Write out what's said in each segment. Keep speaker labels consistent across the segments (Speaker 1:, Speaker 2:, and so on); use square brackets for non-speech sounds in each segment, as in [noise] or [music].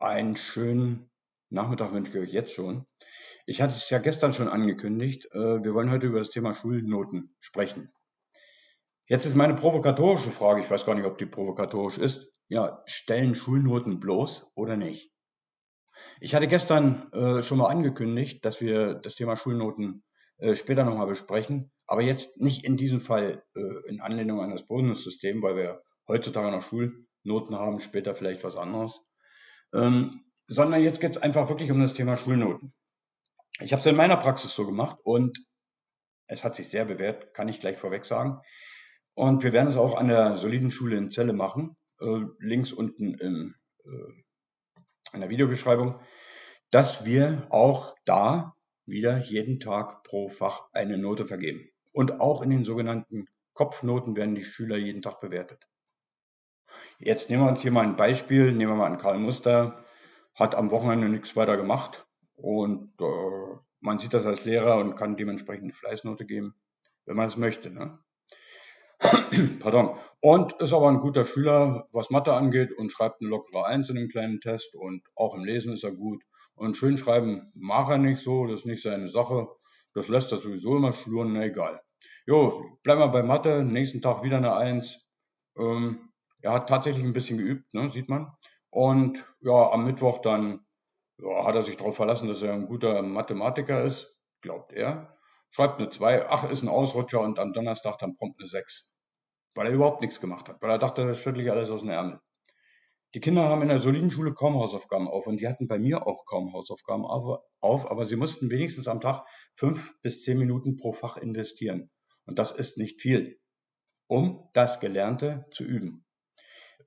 Speaker 1: einen schönen Nachmittag wünsche ich euch jetzt schon. Ich hatte es ja gestern schon angekündigt. Äh, wir wollen heute über das Thema Schulnoten sprechen. Jetzt ist meine provokatorische Frage, ich weiß gar nicht, ob die provokatorisch ist. Ja, stellen Schulnoten bloß oder nicht? Ich hatte gestern äh, schon mal angekündigt, dass wir das Thema Schulnoten äh, später nochmal besprechen, aber jetzt nicht in diesem Fall in Anlehnung an das Bundessystem, weil wir heutzutage noch Schulnoten haben, später vielleicht was anderes, ähm, sondern jetzt geht es einfach wirklich um das Thema Schulnoten. Ich habe es in meiner Praxis so gemacht und es hat sich sehr bewährt, kann ich gleich vorweg sagen. Und wir werden es auch an der soliden Schule in Celle machen, äh, links unten im, äh, in der Videobeschreibung, dass wir auch da wieder jeden Tag pro Fach eine Note vergeben. Und auch in den sogenannten Kopfnoten werden die Schüler jeden Tag bewertet. Jetzt nehmen wir uns hier mal ein Beispiel, nehmen wir mal an Karl Muster, hat am Wochenende nichts weiter gemacht und äh, man sieht das als Lehrer und kann dementsprechend eine Fleißnote geben, wenn man es möchte. Ne? [clears throat] Pardon. Und ist aber ein guter Schüler, was Mathe angeht und schreibt eine lockere Eins in dem kleinen Test und auch im Lesen ist er gut. Und schön schreiben mag er nicht so, das ist nicht seine Sache. Das lässt er sowieso immer schluren, na egal. Jo, bleiben wir bei Mathe, nächsten Tag wieder eine Eins. Ähm, er hat tatsächlich ein bisschen geübt, ne, sieht man. Und ja, am Mittwoch dann ja, hat er sich darauf verlassen, dass er ein guter Mathematiker ist, glaubt er. Schreibt eine 2, ach, ist ein Ausrutscher und am Donnerstag dann prompt eine 6. Weil er überhaupt nichts gemacht hat, weil er dachte, das schüttle ich alles aus dem Ärmel. Die Kinder haben in der soliden Schule kaum Hausaufgaben auf und die hatten bei mir auch kaum Hausaufgaben auf, aber sie mussten wenigstens am Tag fünf bis zehn Minuten pro Fach investieren. Und das ist nicht viel, um das Gelernte zu üben.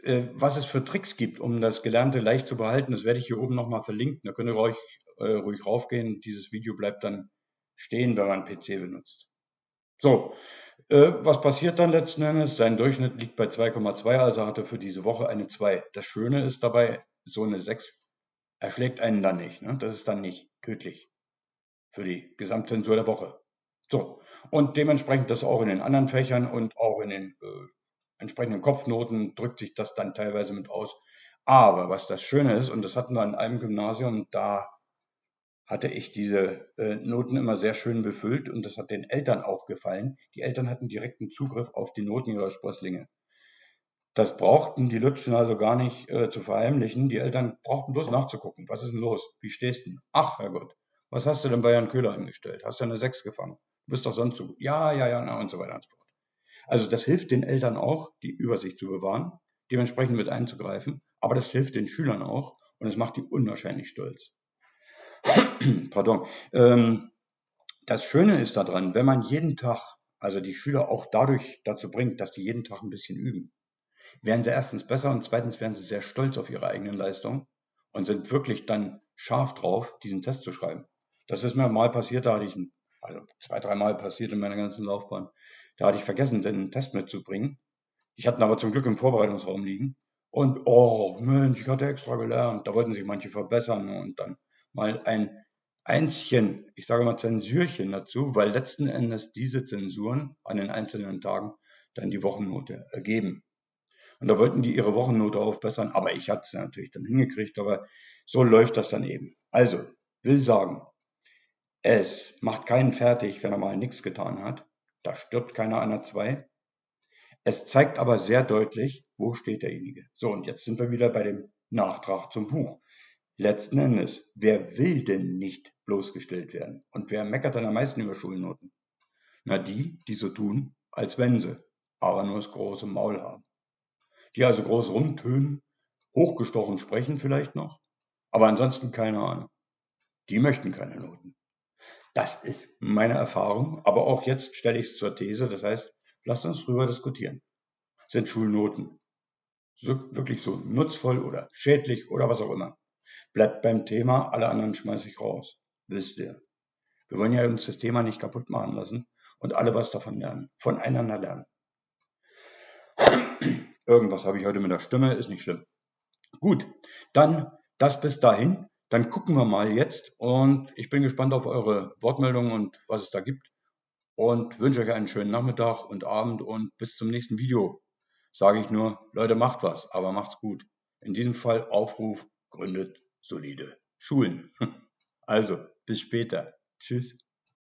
Speaker 1: Äh, was es für Tricks gibt, um das Gelernte leicht zu behalten, das werde ich hier oben nochmal verlinken. Da könnt ihr ruhig, äh, ruhig raufgehen. Dieses Video bleibt dann stehen, wenn man PC benutzt. So, äh, was passiert dann letzten Endes? Sein Durchschnitt liegt bei 2,2, also hat er für diese Woche eine 2. Das Schöne ist dabei, so eine 6 erschlägt einen dann nicht. Ne? Das ist dann nicht tödlich für die Gesamtzensur der Woche. So, und dementsprechend das auch in den anderen Fächern und auch in den äh, entsprechenden Kopfnoten drückt sich das dann teilweise mit aus. Aber was das Schöne ist, und das hatten wir an einem Gymnasium, da hatte ich diese äh, Noten immer sehr schön befüllt und das hat den Eltern auch gefallen. Die Eltern hatten direkten Zugriff auf die Noten ihrer Sprösslinge. Das brauchten die Lütschen also gar nicht äh, zu verheimlichen. Die Eltern brauchten bloß nachzugucken. Was ist denn los? Wie stehst du? Ach, Herrgott, was hast du denn bei Jan Köhler angestellt? Hast du eine 6 gefangen? Du bist doch sonst so gut. Ja, ja, ja, und so weiter und so fort. Also das hilft den Eltern auch, die Übersicht zu bewahren, dementsprechend mit einzugreifen, aber das hilft den Schülern auch und es macht die unwahrscheinlich stolz. [clears throat] Pardon. Ähm, das Schöne ist daran, wenn man jeden Tag, also die Schüler auch dadurch dazu bringt, dass die jeden Tag ein bisschen üben, werden sie erstens besser und zweitens werden sie sehr stolz auf ihre eigenen Leistungen und sind wirklich dann scharf drauf, diesen Test zu schreiben. Das ist mir mal passiert, da hatte ich, ein, also zwei, dreimal passiert in meiner ganzen Laufbahn. Da hatte ich vergessen, den Test mitzubringen. Ich hatte ihn aber zum Glück im Vorbereitungsraum liegen. Und, oh Mensch, ich hatte extra gelernt. Da wollten sich manche verbessern und dann mal ein Einschen, ich sage mal Zensurchen dazu, weil letzten Endes diese Zensuren an den einzelnen Tagen dann die Wochennote ergeben. Und da wollten die ihre Wochennote aufbessern, aber ich hatte es natürlich dann hingekriegt, aber so läuft das dann eben. Also, will sagen, es macht keinen fertig, wenn er mal nichts getan hat. Da stirbt keiner der 2. Es zeigt aber sehr deutlich, wo steht derjenige. So, und jetzt sind wir wieder bei dem Nachtrag zum Buch. Letzten Endes, wer will denn nicht bloßgestellt werden? Und wer meckert dann am meisten über Schulnoten? Na, die, die so tun, als wenn sie, aber nur das große Maul haben. Die also groß rumtönen, hochgestochen sprechen vielleicht noch, aber ansonsten keine Ahnung. Die möchten keine Noten. Das ist meine Erfahrung, aber auch jetzt stelle ich es zur These. Das heißt, lasst uns drüber diskutieren. Sind Schulnoten wirklich so nutzvoll oder schädlich oder was auch immer? Bleibt beim Thema, alle anderen schmeiße ich raus. Wisst ihr. Wir wollen ja uns das Thema nicht kaputt machen lassen und alle was davon lernen, voneinander lernen. Irgendwas habe ich heute mit der Stimme, ist nicht schlimm. Gut, dann das bis dahin. Dann gucken wir mal jetzt und ich bin gespannt auf eure Wortmeldungen und was es da gibt und wünsche euch einen schönen Nachmittag und Abend und bis zum nächsten Video. Sage ich nur, Leute, macht was, aber macht's gut. In diesem Fall Aufruf, gründet solide Schulen. [laughs] Also, bis später. Tschüss.